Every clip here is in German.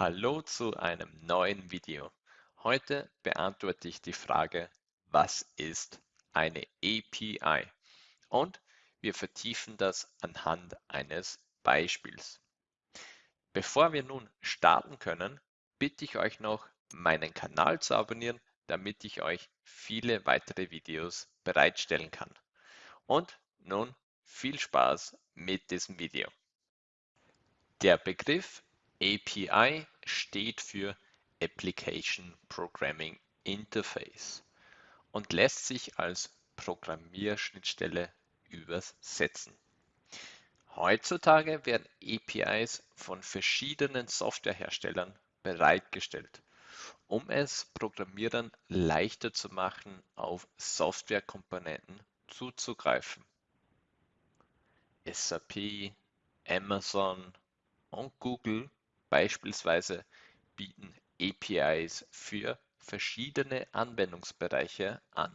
Hallo zu einem neuen Video. Heute beantworte ich die Frage, was ist eine API? Und wir vertiefen das anhand eines Beispiels. Bevor wir nun starten können, bitte ich euch noch, meinen Kanal zu abonnieren, damit ich euch viele weitere Videos bereitstellen kann. Und nun viel Spaß mit diesem Video. Der Begriff API steht für Application Programming Interface und lässt sich als Programmierschnittstelle übersetzen. Heutzutage werden APIs von verschiedenen Softwareherstellern bereitgestellt, um es Programmierern leichter zu machen, auf Softwarekomponenten zuzugreifen. SAP, Amazon und Google Beispielsweise bieten APIs für verschiedene Anwendungsbereiche an.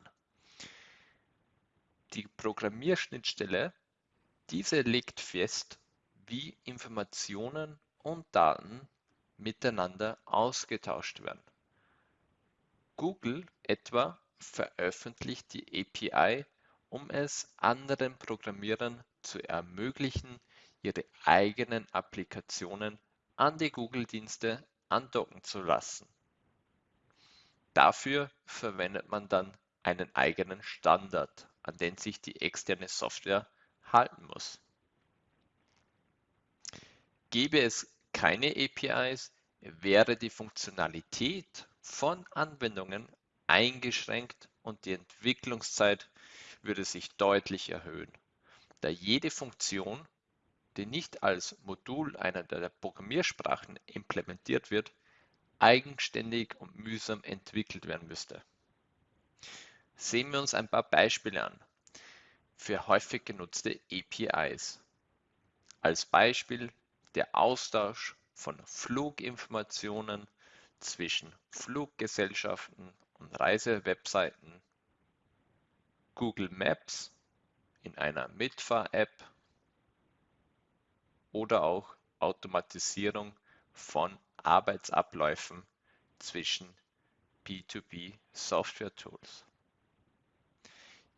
Die Programmierschnittstelle, diese legt fest, wie Informationen und Daten miteinander ausgetauscht werden. Google etwa veröffentlicht die API, um es anderen Programmierern zu ermöglichen, ihre eigenen Applikationen an die Google-Dienste andocken zu lassen. Dafür verwendet man dann einen eigenen Standard, an den sich die externe Software halten muss. Gäbe es keine APIs, wäre die Funktionalität von Anwendungen eingeschränkt und die Entwicklungszeit würde sich deutlich erhöhen, da jede Funktion die nicht als Modul einer der Programmiersprachen implementiert wird, eigenständig und mühsam entwickelt werden müsste. Sehen wir uns ein paar Beispiele an für häufig genutzte APIs. Als Beispiel der Austausch von Fluginformationen zwischen Fluggesellschaften und Reisewebseiten, Google Maps in einer Mitfahr-App oder auch Automatisierung von Arbeitsabläufen zwischen B2B-Software-Tools.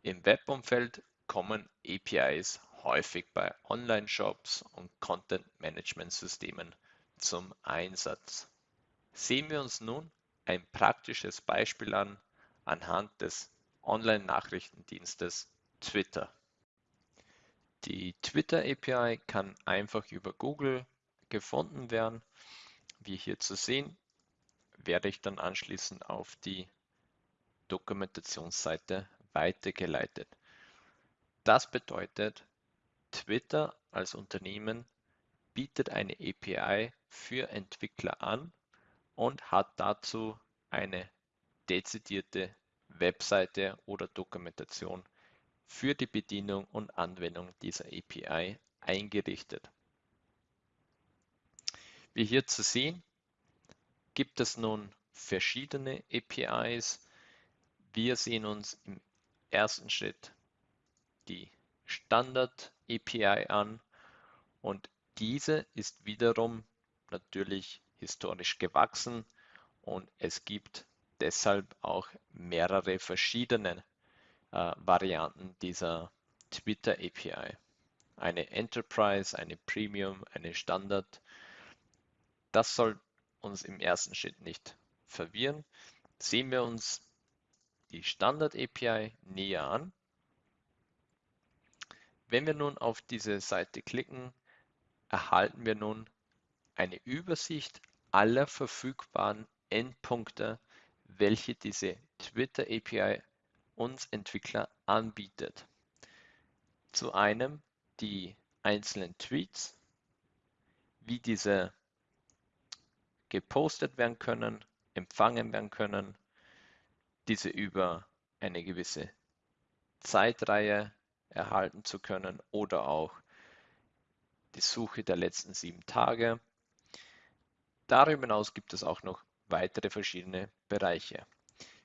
Im Webumfeld kommen APIs häufig bei Online-Shops und Content-Management-Systemen zum Einsatz. Sehen wir uns nun ein praktisches Beispiel an anhand des Online-Nachrichtendienstes Twitter. Die Twitter API kann einfach über Google gefunden werden. Wie hier zu sehen, werde ich dann anschließend auf die Dokumentationsseite weitergeleitet. Das bedeutet, Twitter als Unternehmen bietet eine API für Entwickler an und hat dazu eine dezidierte Webseite oder Dokumentation für die Bedienung und Anwendung dieser API eingerichtet. Wie hier zu sehen, gibt es nun verschiedene APIs. Wir sehen uns im ersten Schritt die Standard API an und diese ist wiederum natürlich historisch gewachsen und es gibt deshalb auch mehrere verschiedene äh, Varianten dieser Twitter API. Eine Enterprise, eine Premium, eine Standard. Das soll uns im ersten Schritt nicht verwirren. Sehen wir uns die Standard API näher an. Wenn wir nun auf diese Seite klicken, erhalten wir nun eine Übersicht aller verfügbaren Endpunkte, welche diese Twitter API uns Entwickler anbietet. Zu einem die einzelnen Tweets, wie diese gepostet werden können, empfangen werden können, diese über eine gewisse Zeitreihe erhalten zu können oder auch die Suche der letzten sieben Tage. Darüber hinaus gibt es auch noch weitere verschiedene Bereiche.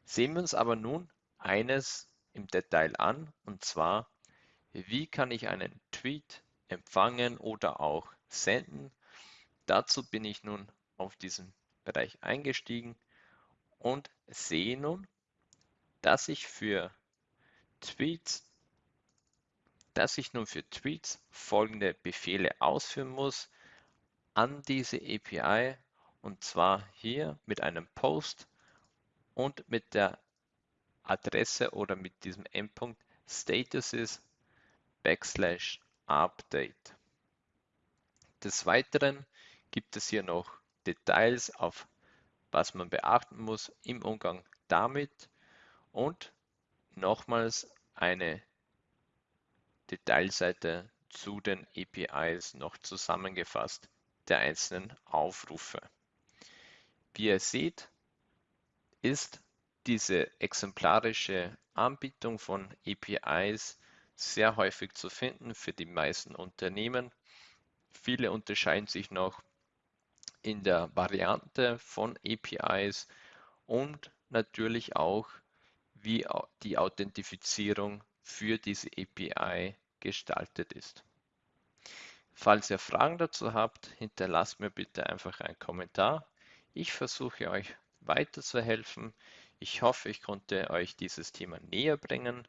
Sehen wir uns aber nun eines im Detail an, und zwar, wie kann ich einen Tweet empfangen oder auch senden. Dazu bin ich nun auf diesen Bereich eingestiegen und sehe nun, dass ich für Tweets, dass ich nun für Tweets folgende Befehle ausführen muss an diese API und zwar hier mit einem Post und mit der Adresse oder mit diesem Endpunkt statuses backslash update. Des Weiteren gibt es hier noch Details auf was man beachten muss im Umgang damit und nochmals eine Detailseite zu den APIs noch zusammengefasst der einzelnen Aufrufe. Wie ihr seht, ist diese exemplarische Anbietung von APIs sehr häufig zu finden für die meisten Unternehmen. Viele unterscheiden sich noch in der Variante von APIs und natürlich auch, wie die Authentifizierung für diese API gestaltet ist. Falls ihr Fragen dazu habt, hinterlasst mir bitte einfach einen Kommentar. Ich versuche euch weiterzuhelfen. Ich hoffe, ich konnte euch dieses Thema näher bringen.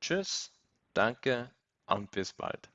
Tschüss, danke und bis bald.